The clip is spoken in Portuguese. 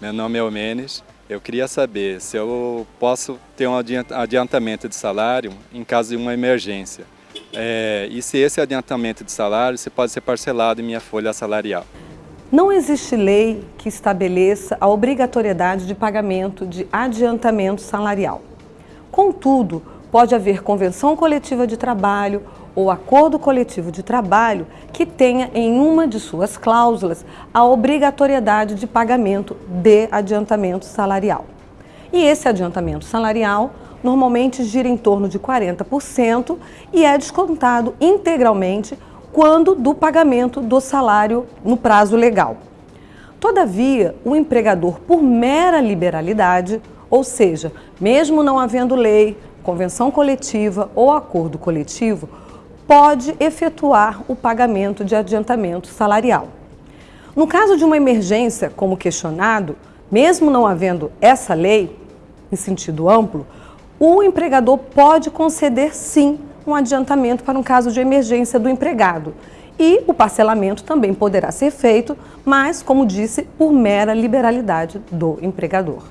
Meu nome é Omenes. Eu queria saber se eu posso ter um adiantamento de salário em caso de uma emergência. É, e se esse adiantamento de salário se pode ser parcelado em minha folha salarial. Não existe lei que estabeleça a obrigatoriedade de pagamento de adiantamento salarial. Contudo, pode haver convenção coletiva de trabalho ou acordo coletivo de trabalho que tenha em uma de suas cláusulas a obrigatoriedade de pagamento de adiantamento salarial. E esse adiantamento salarial normalmente gira em torno de 40% e é descontado integralmente quando do pagamento do salário no prazo legal. Todavia, o empregador, por mera liberalidade, ou seja, mesmo não havendo lei, convenção coletiva ou acordo coletivo, pode efetuar o pagamento de adiantamento salarial. No caso de uma emergência, como questionado, mesmo não havendo essa lei, em sentido amplo, o empregador pode conceder sim um adiantamento para um caso de emergência do empregado. E o parcelamento também poderá ser feito, mas, como disse, por mera liberalidade do empregador.